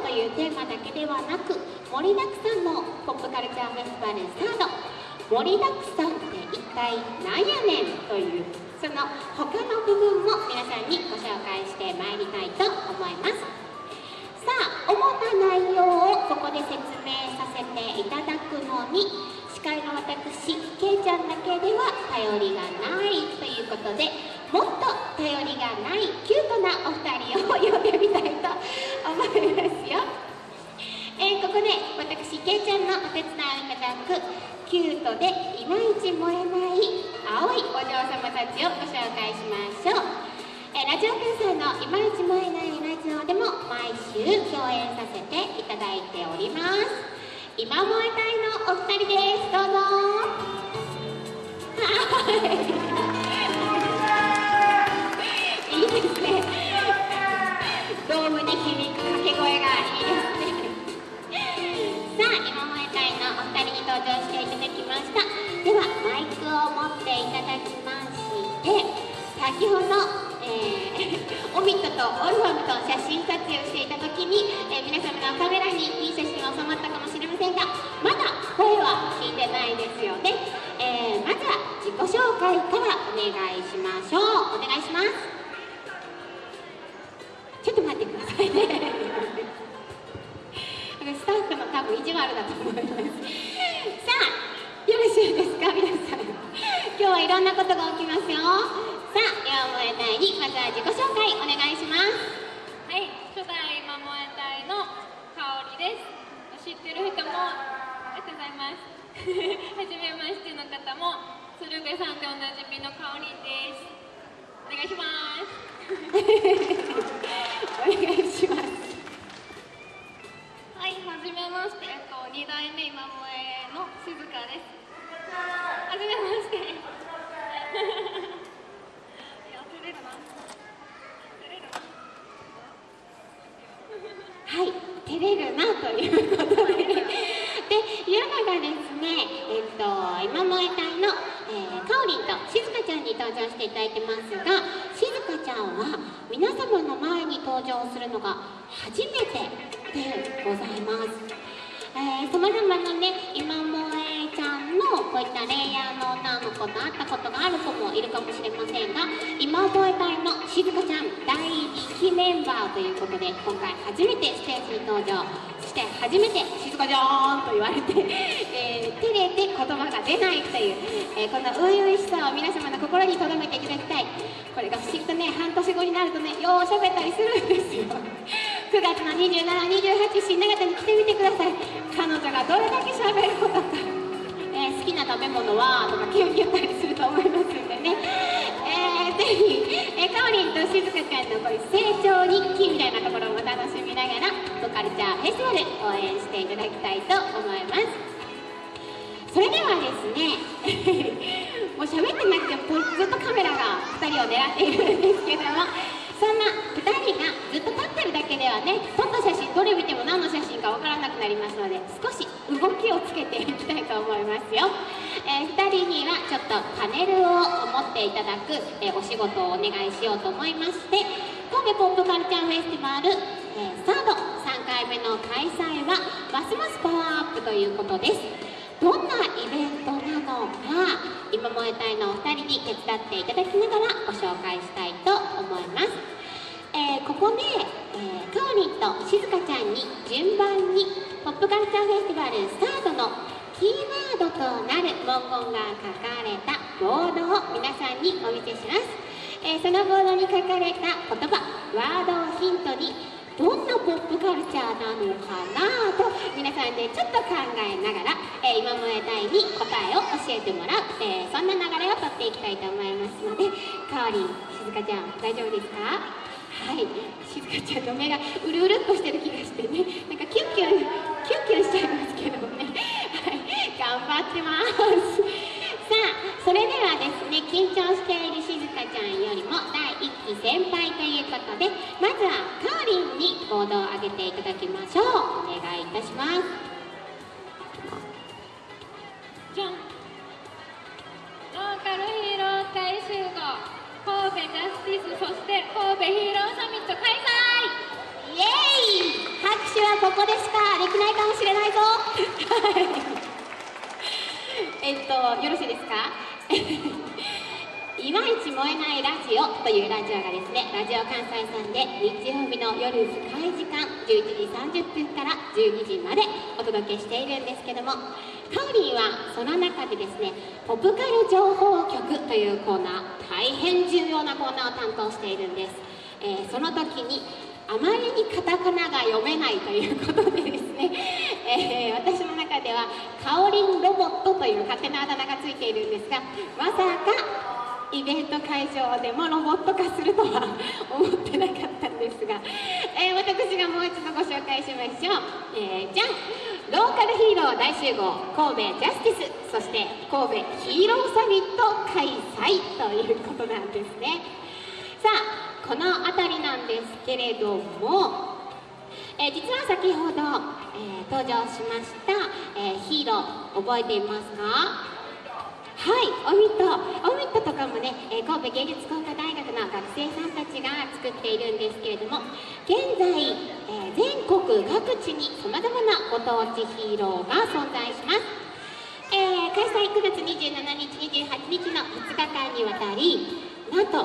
というテーマだけではなく盛りだくさんのポップカルチャーフェスティバルスタート。盛りだくさんって一体何やねんというその他の部分も皆さんにご紹介してまいりたいと思います。さあ主な内容をここで説明させていただくのに司会の私けいちゃんだけでは頼りがないということでもっと頼りがないキュートなお二人を呼んでみたいと思いますよ、えー、ここで私けいちゃんのお手伝いをいただくキュートでいまいち燃えない青いお嬢様たちをご紹介しましょう、えー、ラジオ関西のいまいち燃えないラジオでも毎週共演させていただいております。今燃えたいのお二人です。どうぞ。いい。2人に登場していただきました。ではマイクを持っていただきまして先ほど、えー、オミットとオルファムと写真撮影をしていた時に、えー、皆様のカメラにいい写真が収まったかもしれませんがまだ声は聞いてないですよね、えー、まずは自己紹介からお願いしましょう。お願いします。多分意地悪だと思いますさあよろしいですか皆さん今日はいろんなことが起きますよさあ今燃えたいにまずは自己紹介お願いします。はい初代今燃えたいの香りです。知ってる人もありがとうございますはじめましての方も鶴瓶さんでおなじみの香りですお願いします。お願いします。いはじめましてえっと2代目今萌えの静香で。すはじめましてはい照れるなということで。でいうのがですねえっと今萌え隊の、えー、かおりんとしずかちゃんに登場していただいてますがしずかちゃんは皆様の前に登場するのが初めてさまざまなね今萌えちゃんのこういったレイヤーの女の子と会ったことがある子もいるかもしれませんが今萌え隊のしずかちゃん第1期メンバーということで今回初めてステージに登場。そして初めて「しずかちゃん」と言われて、えー、照れて言葉が出ないという、えー、この初々しさを皆様の心に留めていただきたい。これが不思議とね半年後になるとねよう喋ったりするんですよ。9月の2728新長田に来てみてください。彼女がどれだけ喋ることか、えー、好きな食べ物はとかキュンキュンったりすると思いますんでね、えー、ぜひ、えー、かおりんとしずかちゃんのこういう成長日記みたいなところも楽しみながらトカルチャーフェスティバル応援していただきたいと思います。それではですね もう喋ってなくてもずっとカメラが2人を狙っているんですけどもそんな2人がずっと立ってるだけではね撮った写真どれ見ても何の写真かわからなくなりますので少し動きをつけていきたいと思いますよ、えー、2人にはちょっとパネルを持っていただく、えー、お仕事をお願いしようと思いまして神戸ポップカルチャーフェスティバル、えー、サード3回目の開催はますますパワーアップということです。どんなイベントなのか今萌え隊のお二人に手伝っていただきながらご紹介したいと思います、えー、ここで、えー、かおりんとしずかちゃんに順番にポップカルチャーフェスティバルスタートのキーワードとなる文言が書かれたボードを皆さんにお見せします、えー、そのボードに書かれた言葉ワードをヒントにどんなポップカルチャーなのかな？さんでちょっと考えながら、えー、今萌え隊に答えを教えてもらう、えー、そんな流れをとっていきたいと思いますのでかおりんしずかちゃん大丈夫ですか？はい。しずかちゃんの目がうるうるっとしてる気がしてね。なんかキュンキュンキュンキュンしちゃいますけどね。はい。頑張ってます。ね緊張しているしずかちゃんよりも第1期先輩ということでまずはかおりんにボードを上げていただきましょう。お願いいたします。じゃん。ローカルヒーロー大集合。神戸ジャスティスそして神戸ヒーローサミット開催。イエーイ。拍手はえっとよろしいですか？いまいち燃えないラジオというラジオがですねラジオ関西さんで日曜日の夜深い時間11時30分から12時までお届けしているんですけどもカオリンはその中でですねポプカル情報局というコーナー大変重要なコーナーを担当しているんです、えーその時にあまりにカタカナが読めないということでですね、えー私の中ではカオリンロボットという勝手なあだ名がついているんですがまさかイベント会場でもロボット化するとは思ってなかったんですが、えー私がもう一度ご紹介しましょう、えーじゃんローカルヒーロー大集合神戸ジャスティスそして神戸ヒーローサミット開催ということなんですね。さあこの辺りなんですけれどもえー実は先ほど、え登場しました、えヒーロー覚えていますか？はい、オミット、オミットとかもね、え神戸芸術工科大学の学生さんたちが作っているんですけれども、現在、えー全国各地にさまざまなご当地ヒーローが存在します。えー開催9月27日、28日の2日間にわたり、なんと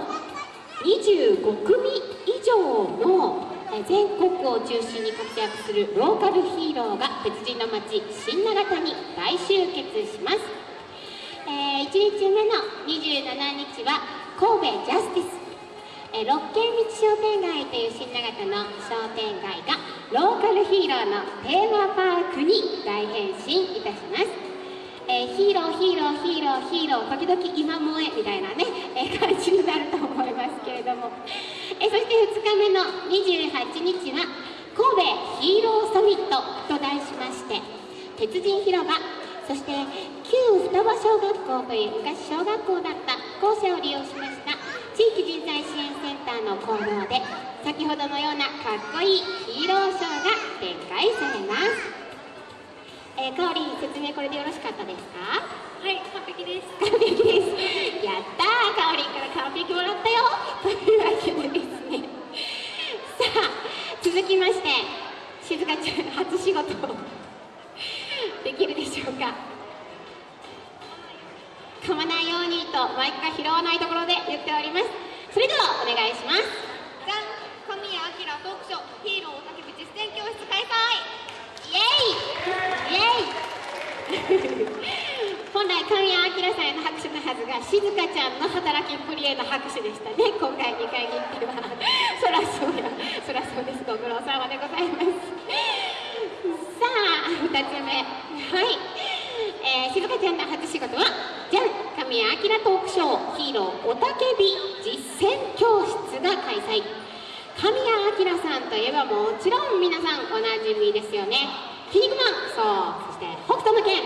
25組以上の全国を中心に活躍するローカルヒーローが別人の町新長田に大集結します、え1日目の27日は神戸ジャスティス、えー六軒道商店街という新長田の商店街がローカルヒーローのテーマパークに大変身いたします。えーヒーローヒーローヒーローヒーロー時々今萌えみたいなね、えー感じになると思いますけれども、えーそして2日目の28日は神戸ヒーローサミットと題しまして鉄人広場そして旧双葉小学校という昔小学校だった校舎を利用しました地域人材支援センターの講堂で先ほどのようなかっこいいヒーローショーが展開されます。えー、かおりん説明これでよろしかったですか？はい完璧です。完璧です。やったーかおりんから完璧もらったよ。というわけでですね。さあ続きまして静香ちゃん初仕事できるでしょうか？噛まないようにとマイクが拾わないところで言っております。それではお願いします。じゃん神谷明トークショーヒーローおたけび実践教室開催。イエイ！イエイ！本来神谷明さんへの拍手のはずが静香ちゃんの働きっぷりへの拍手でしたね。今回2回にっては。そらそうや。そらそうです。ご苦労様でございます2つ目。はい、えー、静香ちゃんの初仕事はじゃん神谷明トークショーヒーローおたけび実践教室が開催。神谷明さんといえばもちろん皆さんおなじみですよね「筋肉マン」そう。そして「北斗の拳」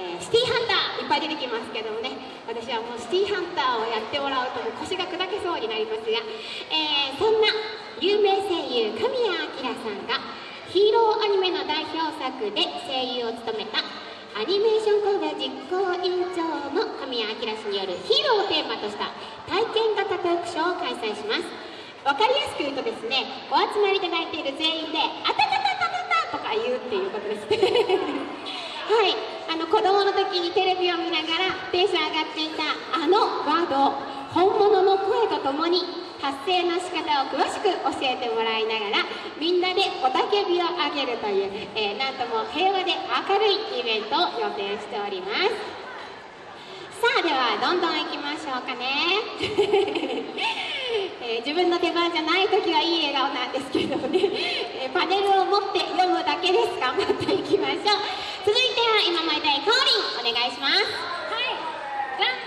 えーシティハンターいっぱい出てきますけどもね。私はもうシティハンターをやってもらうともう腰が砕けそうになりますが、えーそんな有名声優神谷明ヒーローアニメの代表作で声優を務めたアニメーション工業実行委員長の神谷明氏によるヒーローをテーマとした体験型トークショーを開催します。わかりやすく言うとですねお集まりいただいている全員で「あたたたたたた」とか言うっていうことです。はい。あの子供の時にテレビを見ながらテンション上がっていたあのワードを本物の声とともに発声の仕方を詳しく教えてもらいながらみんなで雄たけびを上げるという、えーなんとも平和で明るいイベントを予定しております。さあではどんどん行きましょうかね、えー自分の出番じゃない時はいい笑顔なんですけどね、えーパネルを持って読むだけです。頑張っていきましょう。続いては今もいたいかおりお願いしますはいじゃん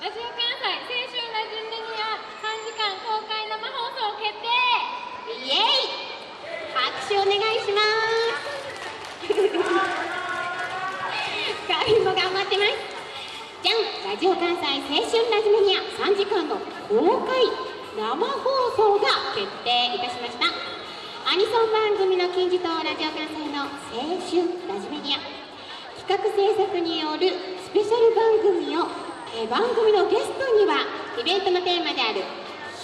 ラジオ関西青春ラジオネニア3時間公開生放送決定イエイ拍手お願いしますかおりんも頑張ってます。じゃんラジオ関西青春ラジメニア3時間の公開生放送が決定いたしました。アニソン番組の金字塔ラジオ関西の青春ラジメニア。企画制作によるスペシャル番組を、え番組のゲストにはイベントのテーマである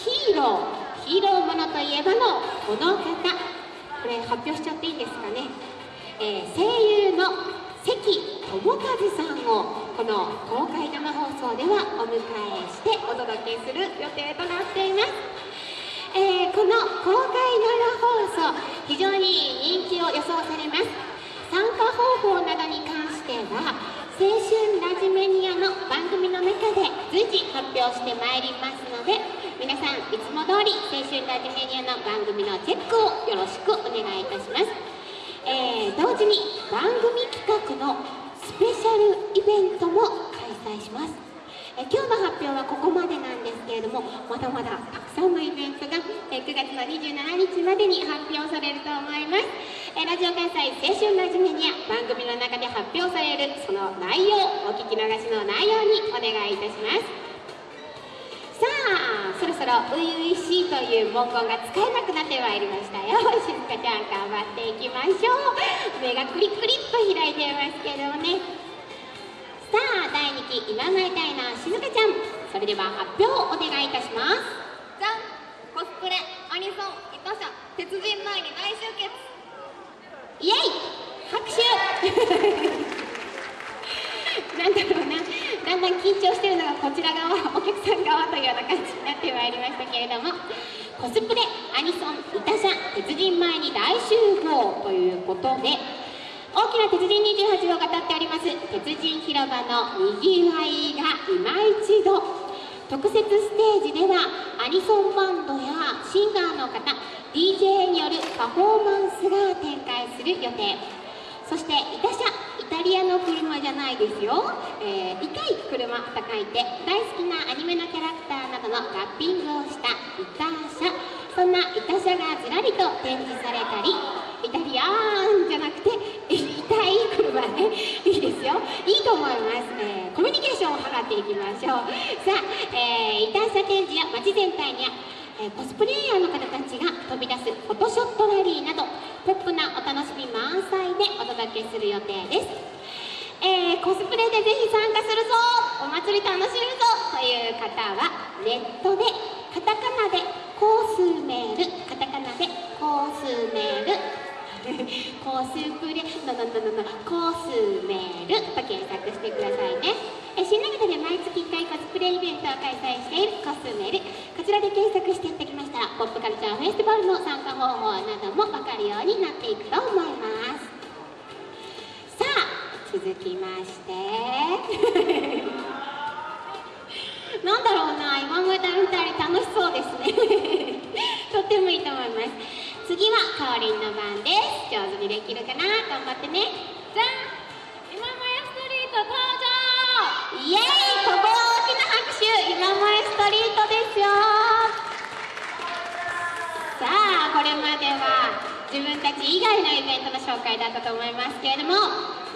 ヒーローヒーローものといえばのこの方。これ発表しちゃっていいですかね？えー、声優の関智和さんをこの公開生放送ではお迎えしてお届けする予定となっています、えー、この公開生放送非常に人気を予想されます。参加方法などに関しては青春ラジメニアの番組の中で随時発表してまいりますので皆さんいつも通り青春ラジメニアの番組のチェックをよろしくお願いいたします、えー、同時に番組企画のスペシャルイベントも開催します。え今日の発表はここまでなんですけれどもまだまだたくさんのイベントがえ9月の27日までに発表されると思います。えラジオ関西青春ラジメニア番組の中で発表されるその内容お聞き逃しの内容にお願いいたします。そろそろ初々しいという文言が使えなくなってまいりましたよ。しずかちゃん頑張っていきましょう。目がクリクリっと開いてますけどね。さあ第2期今参りたいなしずかちゃん。それでは発表をお願いいたします。じゃんコスプレアニソンイタ社鉄人前に大集結。イエイ拍手。なんだろうな。だんだん緊張してるのがこちら側お客さん側というような感じになってまいりましたけれどもコスプレアニソンイタ社鉄人前に大集合ということで大きな鉄人28を語っております鉄人広場のにぎわいが今一度特設ステージではアニソンバンドやシンガーの方 DJ によるパフォーマンスが展開する予定。そしてイタ車イタリアの車じゃないですよ、えー、イカい車と書いて大好きなアニメのキャラクターなどのラッピングをしたイタ車。そんなイタ車がずらりと展示されたりイタリアンじゃなくて痛い車ね。いいですよ。いいと思います、えー、コミュニケーションを図っていきましょう。さあ、えー、イタ車展示や街全体にえー、コスプレイヤーの方たちが飛び出すフォトショットラリーなどポップなお楽しみ満載でお届けする予定です、えー、コスプレでぜひ参加するぞお祭り楽しむぞという方はネットでカタカナでコースメールカタカナでコースメールコスプレののののコスメルと検索してくださいね。え新長田で毎月1回コスプレイベントを開催しているコスメル。こちらで検索していってきました。らポップカルチャーフェスティバルの参加方法なども分かるようになっていくと思います。さあ続きまして。なんだろうな今まで2人楽しそうですね。とってもいいと思います。次はかおりんの番です。上手にできるかな？頑張ってね。じゃん今もやストリート登場！イエーイと大きな拍手今萌ストリートですよ。さあこれまでは自分たち以外のイベントの紹介だったと思いますけれども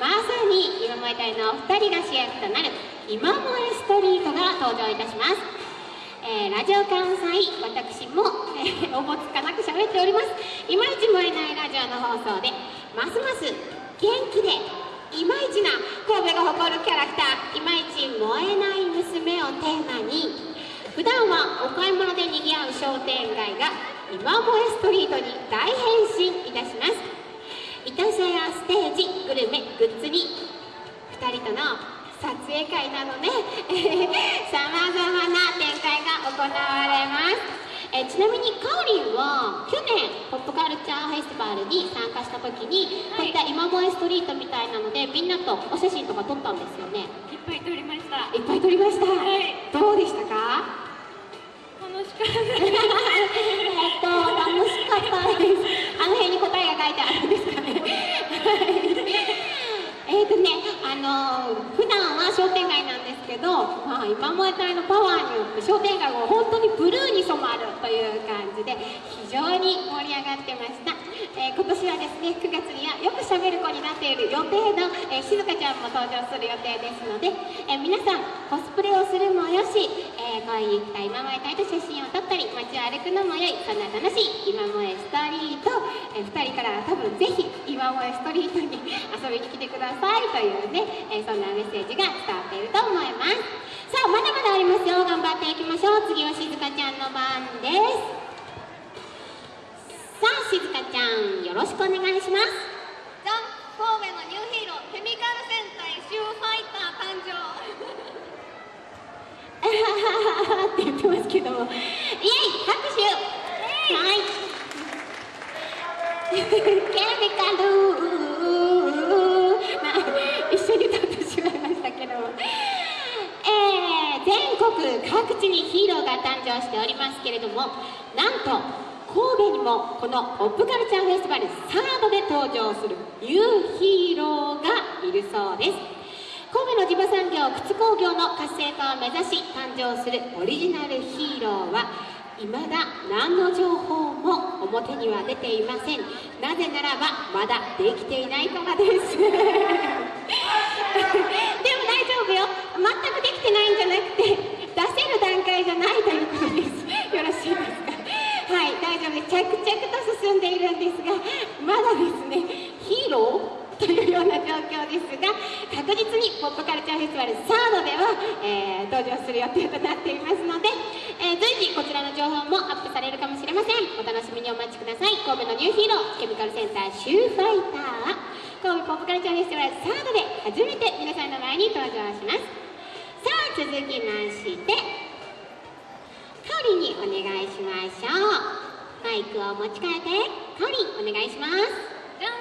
まさに今萌え隊のお二人が主役となる今萌えストリートが登場いたします。えー、ラジオ関西私も、えー、おぼつか喋っております。いまいち燃えないラジオの放送でますます元気でいまいちな神戸が誇るキャラクターいまいち燃えない娘をテーマに普段はお買い物でにぎわう商店街が今萌えストリートに大変身いたします。イタシャやステージグルメグッズに2人との撮影会などねさまざまな展開が行われます。えちなみにかおりんは去年ポップカルチャーフェスティバルに参加した時に、はい、こういった今萌えストリートみたいなのでみんなとお写真とか撮ったんですよね。いっぱい撮りました。いっぱい撮りました、はい、どうでしたか？楽しかったえっと楽しかったですあの辺に答えが書いてあるんですかねえっとねあのー、普段は商店街なんですけ今萌え隊のパワーによって商店街が本当にブルーに染まるという感じで非常に盛り上がってました、えー、今年はですね9月にはよくしゃべる子になっている予定の、えー、静香ちゃんも登場する予定ですので、えー、皆さんコスプレをするもよし、えー、こういった今萌え隊と写真を撮ったり街を歩くのもよいそんな楽しい今萌えストリート、えー、2人からは多分ぜひ今萌えストリートに遊びに来てくださいというね、え、そんなメッセージが伝わっていると思います。さあまだまだありますよ。頑張っていきましょう。次はしずかちゃんの番です。さあしずかちゃんよろしくお願いします。ザ・神戸のニューヒーローケミカル戦隊シューファイター誕生。って言ってますけども。イエイ拍手。イはい。ケミカルまあ一緒に歌ってしまいましたけど全国各地にヒーローが誕生しておりますけれどもなんと神戸にもこのポップカルチャーフェスティバルサードで登場するニューヒーローがいるそうです。神戸の地場産業靴工業の活性化を目指し誕生するオリジナルヒーローは未だ何の情報も表には出ていません。なぜならばまだできていないからです。全くできてないんじゃなくて出せる段階じゃないということですよろしいですかはい大丈夫です着々と進んでいるんですがまだですねヒーローというような状況ですが確実にポップカルチャーフェスティバルサードでは、えー、登場する予定となっていますので、えー、随時こちらの情報もアップされるかもしれませんお楽しみにお待ちください神戸のニューヒーローケミカルセンターシューファイター神戸ポップカルチャーフェスティバルサードで初めて皆さんの前に登場します続きましてカオリンにお願いしましょう。マイクを持ち替えてカオリンお願いします。じゃん。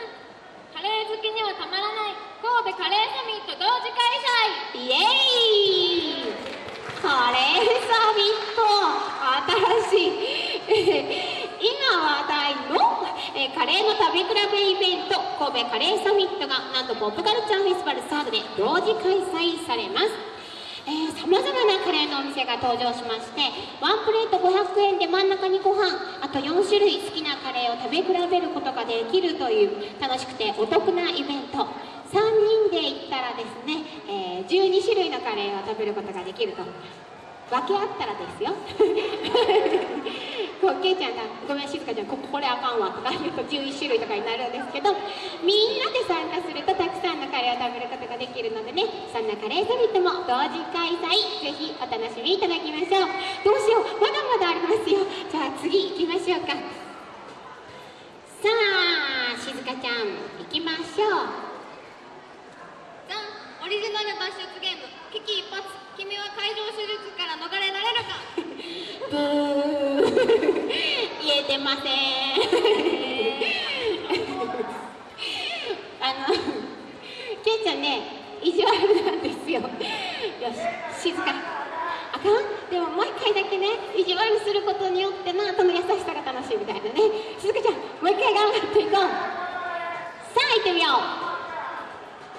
カレー好きにはたまらない神戸カレーサミット同時開催。イエーイ。カレーサミット。新しい。今話題のえカレーの食べ比べイベント神戸カレーサミットがなんとポップカルチャーフェスティバルサードで同時開催されますさまざまなカレーのお店が登場しましてワンプレート500円で真ん中にご飯あと4種類好きなカレーを食べ比べることができるという楽しくてお得なイベント。3人で行ったらですね、えー、12種類のカレーを食べることができると。分け合ったらですよ。こうけいちゃんが「ごめん静香ちゃんこここれあかんわ」とか言うと11種類とかになるんですけどみんなで参加するとたくさんのカレーを食べることができるのでねそんなカレーサミットも同時開催ぜひお楽しみいただきましょう。どうしようまだまだありますよ。じゃあ次行きましょうか。さあ静香ちゃん行きましょう。じゃオリジナル脱出ゲーム危機一髪。君は会場手術から逃れられるか？ブー。言えてません。あのケイちゃんね意地悪なんですよ。よし静かあかん？でももう一回だけね意地悪することによってなその優しさが楽しいみたいなね。静香ちゃんもう一回頑張っていこう。さあ行ってみよう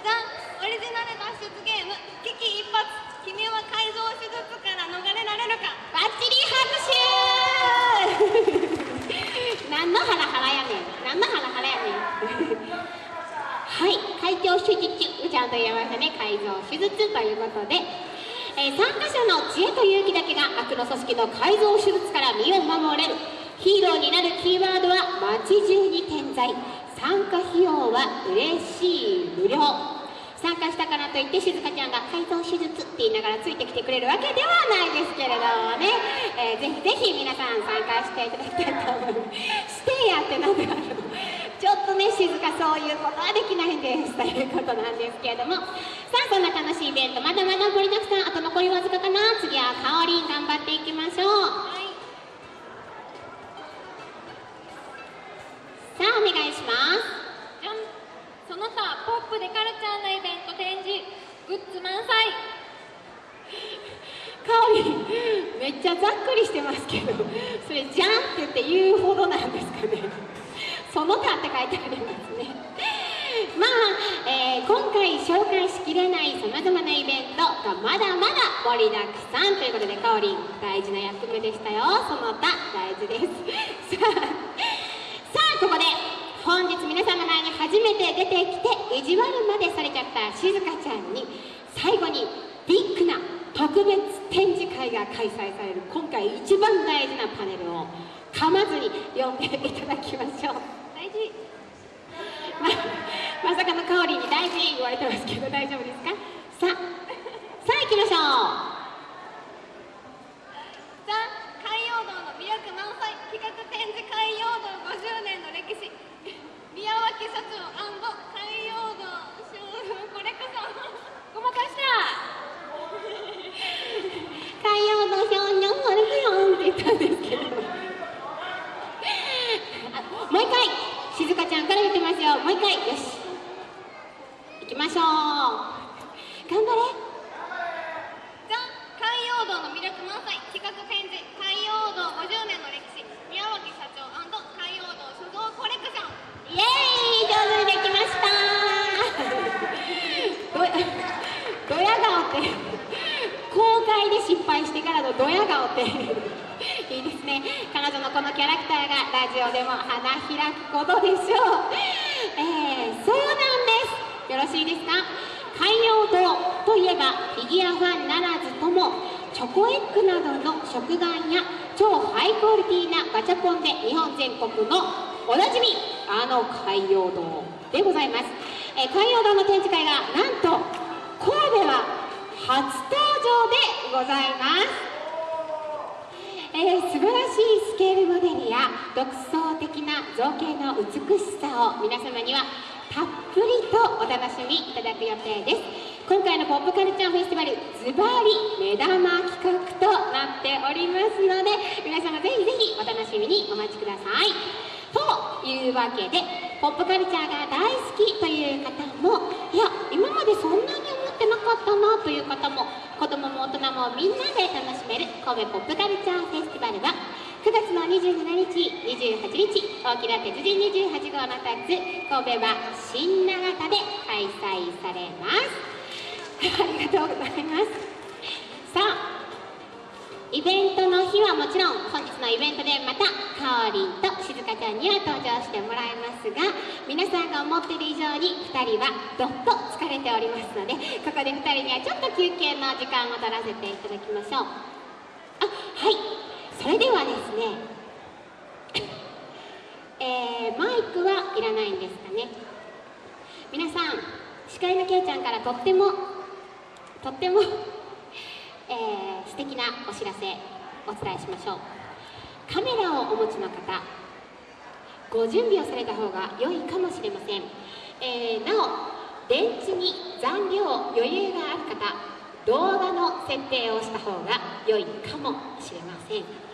じゃんオリジナル脱出ゲーム危機一髪君は改造手術から逃れられるか。バッチリ拍手。何のハラハラやねん。何のハラハラやねん。はい。開胸手術ちゃんと言いましたね改造手術ということで、えー、参加者の知恵と勇気だけが悪の組織の改造手術から身を守れる。ヒーローになるキーワードは街中に点在。参加費用は嬉しい無料。参加したからといって静香ちゃんが改造手術って言いながらついてきてくれるわけではないですけれどもね、えー、ぜひぜひ皆さん参加していただきたいと思います。してやってなんちょっとね静かそういうことはできないんです。ということなんですけれども。さあそんな楽しいイベント。まだまだ盛りだくさんあと残りわずかかな。次はかおりん頑張っていきましょう、はい、さあお願いします。の他ポップでカルチャーなイベント展示グッズ満載。かおりめっちゃざっくりしてますけどそれ「じゃん」って言って言うほどなんですかね。その他って書いてありますね。まあ、えー、今回紹介しきれないさまざまなイベントがまだまだ盛りだくさんということでかおりん大事な役目でしたよ。その他大事です。さあさあここで本日皆さんの前に初めて出てきて意地悪までされちゃった静香ちゃんに最後にビッグな特別展示会が開催される今回一番大事なパネルを噛まずに読んでいただきましょう。大事ままさかの香りに大事言われてますけど大丈夫ですか？さあさあ行きましょうザ・海洋堂の魅力満載企画展示海洋堂50年の歴史宮脇社長海洋堂ショールームコレクションごまかした海洋堂ショールームコレク言ってますよもう一回よし行きましょう頑張れじゃん海洋道の魅力満載企画展示海洋道50年の歴史宮脇社長海洋道書道コレクションイエーイ上手にできましたどドヤ顔って公開で失敗してからのドヤ顔っていいですね。彼女のこのキャラクターがラジオでも花開くことでしょう、えー、そうなんです。よろしいですか？海洋堂といえばフィギュアファンならずともチョコエッグなどの食玩や超ハイクオリティなガチャポンで日本全国のおなじみあの海洋堂でございます、えー、海洋堂の展示会がなんと神戸は初登場でございます。えー、素晴らしいスケールモデルや独創的な造形の美しさを皆様にはたっぷりとお楽しみいただく予定です。今回のポップカルチャーフェスティバルズバリ目玉企画となっておりますので皆様ぜひぜひお楽しみにお待ちください。というわけでポップカルチャーが大好きという方もいや今までそんなに思ってなかったなという方も子供も大人もみんなで楽しめる神戸ポップカルチャーフェスティバルは9月の27日、28日、大きな鉄人28号の立つ神戸は新長田で開催されます。ありがとうございますさあイベントの日はもちろん本日のイベントでまたかおりんとしずかちゃんには登場してもらいますが皆さんが思っている以上に2人はどっと疲れておりますのでここで2人にはちょっと休憩の時間を取らせていただきましょう。あはい。それではですね えー、マイクはいらないんですかね。皆さん司会のけいちゃんからとってもとっても、えー、素敵なお知らせお伝えしましょう。カメラをお持ちの方ご準備をされた方が良いかもしれません、えー、なお電池に残量余裕がある方動画の設定をした方が良いかもしれません。